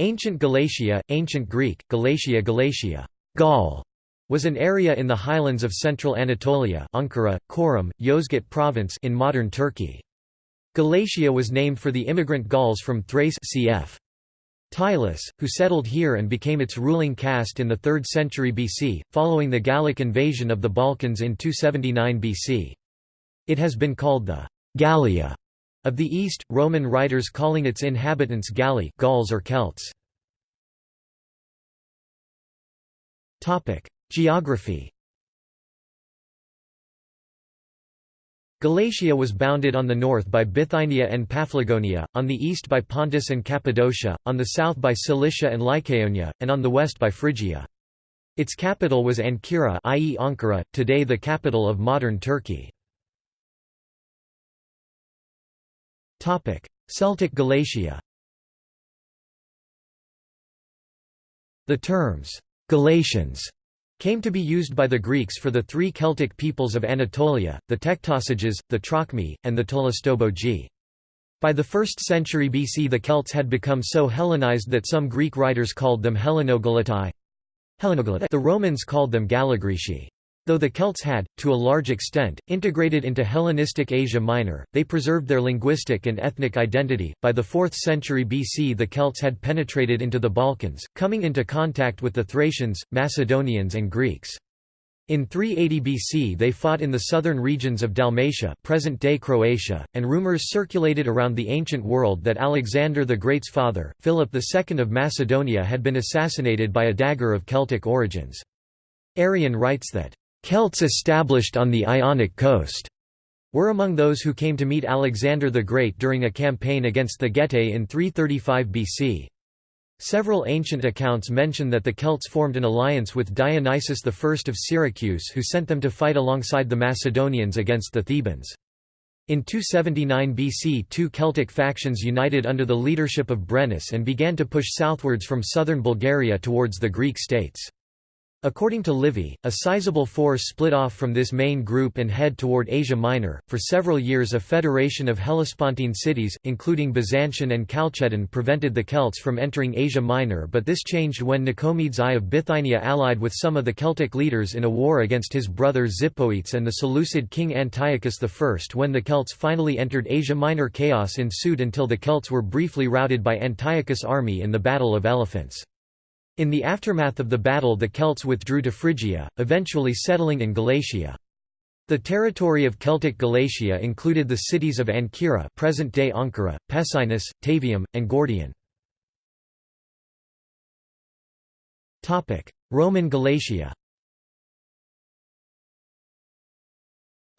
Ancient Galatia, Ancient Greek, Galatia Galatia Gaul, was an area in the highlands of central Anatolia Ankara, Çorum, Yozgat province in modern Turkey. Galatia was named for the immigrant Gauls from Thrace cf. Tylis, who settled here and became its ruling caste in the 3rd century BC, following the Gallic invasion of the Balkans in 279 BC. It has been called the Gallia of the East, Roman writers calling its inhabitants Galli Gauls or Celts. Geography Galatia was bounded on the north by Bithynia and Paphlagonia, on the east by Pontus and Cappadocia, on the south by Cilicia and Lycaonia, and on the west by Phrygia. Its capital was Ancyra i.e. Ankara, today the capital of modern Turkey. Celtic Galatia The terms, Galatians, came to be used by the Greeks for the three Celtic peoples of Anatolia, the Tectosages, the Trocmi, and the Tolistobogii. By the 1st century BC the Celts had become so Hellenized that some Greek writers called them Hellenogalatai. The Romans called them Gallograeci. Though the Celts had, to a large extent, integrated into Hellenistic Asia Minor, they preserved their linguistic and ethnic identity. By the 4th century BC, the Celts had penetrated into the Balkans, coming into contact with the Thracians, Macedonians, and Greeks. In 380 BC they fought in the southern regions of Dalmatia present-day Croatia, and rumors circulated around the ancient world that Alexander the Great's father, Philip II of Macedonia had been assassinated by a dagger of Celtic origins. Arrian writes that, Celts established on the Ionic coast were among those who came to meet Alexander the Great during a campaign against the Getae in 335 BC. Several ancient accounts mention that the Celts formed an alliance with Dionysius I of Syracuse who sent them to fight alongside the Macedonians against the Thebans. In 279 BC two Celtic factions united under the leadership of Brennus and began to push southwards from southern Bulgaria towards the Greek states. According to Livy, a sizable force split off from this main group and head toward Asia Minor. For several years, a federation of Hellespontine cities, including Byzantium and Chalcedon, prevented the Celts from entering Asia Minor, but this changed when Nicomedes I of Bithynia allied with some of the Celtic leaders in a war against his brother Zipoetes and the Seleucid king Antiochus I. When the Celts finally entered Asia Minor, chaos ensued until the Celts were briefly routed by Antiochus' army in the Battle of Elephants. In the aftermath of the battle the Celts withdrew to Phrygia, eventually settling in Galatia. The territory of Celtic Galatia included the cities of Ancyra present-day Ankara, Pessinus, Tavium, and Gordium. Roman Galatia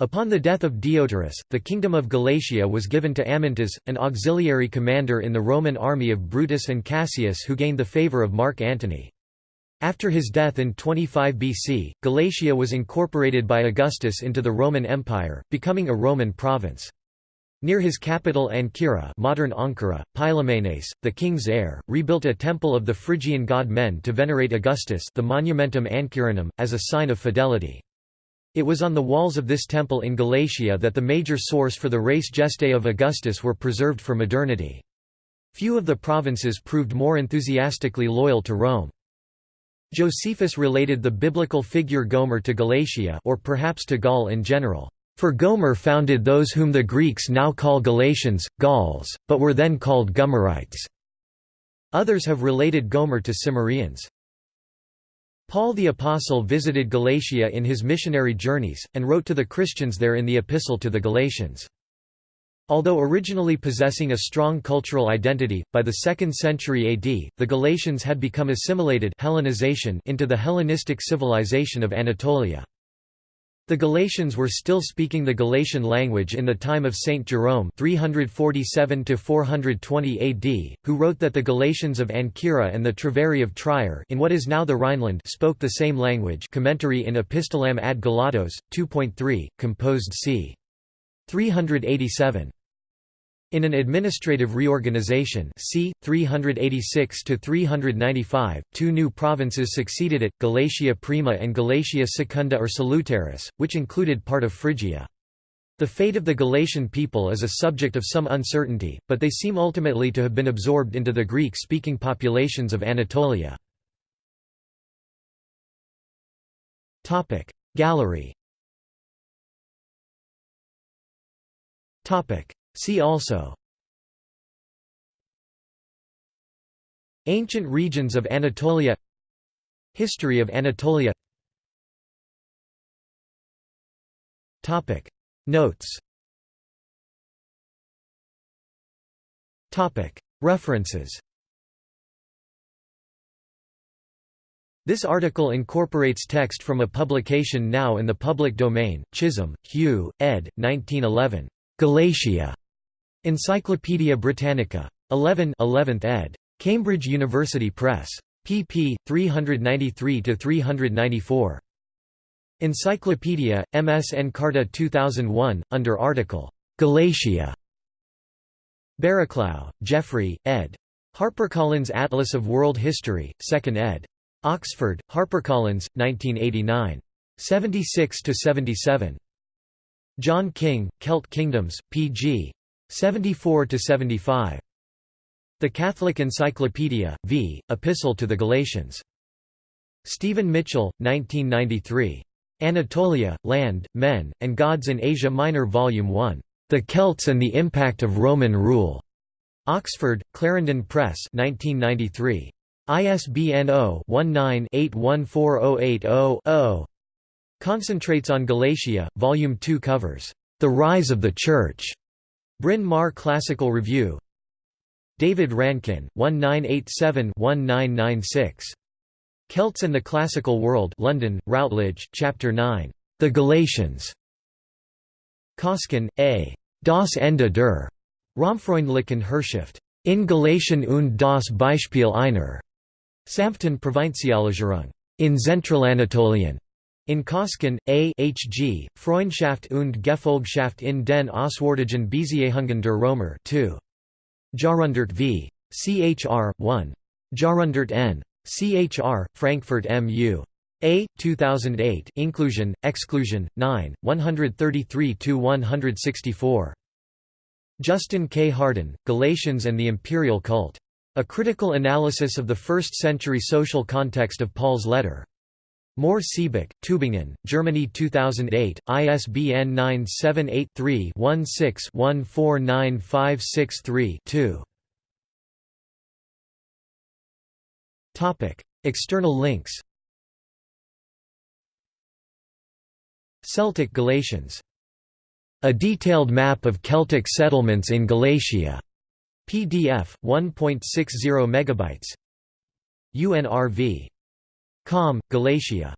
Upon the death of Deiotarus, the kingdom of Galatia was given to Amyntas, an auxiliary commander in the Roman army of Brutus and Cassius who gained the favour of Mark Antony. After his death in 25 BC, Galatia was incorporated by Augustus into the Roman Empire, becoming a Roman province. Near his capital Ancyra modern Ankara, Pylaemenes, the king's heir, rebuilt a temple of the Phrygian god Men to venerate Augustus the Monumentum Ancyrinum, as a sign of fidelity. It was on the walls of this temple in Galatia that the major source for the Res Gestae of Augustus were preserved for modernity. Few of the provinces proved more enthusiastically loyal to Rome. Josephus related the biblical figure Gomer to Galatia or perhaps to Gaul in general. For Gomer founded those whom the Greeks now call Galatians, Gauls, but were then called Gomerites. Others have related Gomer to Cimmerians. Paul the Apostle visited Galatia in his missionary journeys, and wrote to the Christians there in the Epistle to the Galatians. Although originally possessing a strong cultural identity, by the 2nd century AD, the Galatians had become assimilated Hellenization into the Hellenistic civilization of Anatolia. The Galatians were still speaking the Galatian language in the time of Saint Jerome 347 AD, who wrote that the Galatians of Ancyra and the Treveri of Trier in what is now the Rhineland spoke the same language commentary in Epistolam ad Galatas, 2.3, composed c. 387. In an administrative reorganization c. 386–395, two new provinces succeeded it, Galatia Prima and Galatia Secunda or Salutaris, which included part of Phrygia. The fate of the Galatian people is a subject of some uncertainty, but they seem ultimately to have been absorbed into the Greek-speaking populations of Anatolia. Gallery See also Ancient regions of Anatolia History of Anatolia Topic Notes Topic References This article incorporates text from a publication now in the public domain, Chisholm, Hugh, ed. 1911. Galatia. Encyclopædia Britannica. 11 11th ed. Cambridge University Press. pp. 393–394. Encyclopedia, MS Encarta 2001, under article, Galatia. Barraclough, Geoffrey, ed. HarperCollins Atlas of World History, 2nd ed. Oxford, HarperCollins, 1989. 76–77. John King, Celt Kingdoms, p.g. 74–75. The Catholic Encyclopedia, v. Epistle to the Galatians. Stephen Mitchell, 1993. Anatolia, Land, Men, and Gods in Asia Minor Volume 1. The Celts and the Impact of Roman Rule. Oxford, Clarendon Press 1993. ISBN 0-19-814080-0. Concentrates on Galatia, Volume 2 covers, "'The Rise of the Church' Bryn Mawr Classical Review David Rankin, 1987-1996. Celts and the Classical World London, Routledge, Chapter 9. The Galatians. Koskin, A. Das Ende der romfreundlichen Herrschaft. In Galatian und das Beispiel einer sanften Provinzialisierung. In Zentralanatolien. In Kosken, A. H. G., Freundschaft und Gefolgschaft in den Auswärtigen Beziehungen der Römer 2. Jahrhundert v. Chr. 1. Jahrhundert n. Chr. Frankfurt M.U. A. 2008 Inclusion, Exclusion, 9, 133–164. Justin K. Hardin, Galatians and the Imperial Cult. A Critical Analysis of the First-Century Social Context of Paul's Letter. Mohr Siebeck, Tübingen, Germany 2008, ISBN 978-3-16-149563-2. External links Celtic Galatians. A detailed map of Celtic settlements in Galatia. PDF 1.60 megabytes. UNRV. Com, Galatia